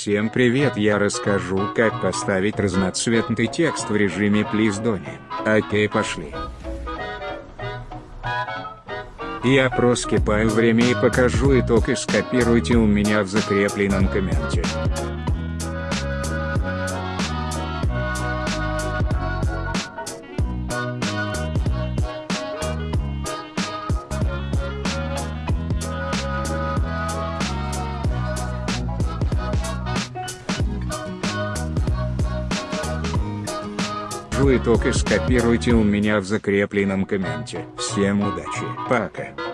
Всем привет я расскажу как поставить разноцветный текст в режиме Please. Окей пошли. Я проскипаю время и покажу итог и скопируйте у меня в закрепленном комменте. Итог и скопируйте у меня в закрепленном комменте. Всем удачи, пока.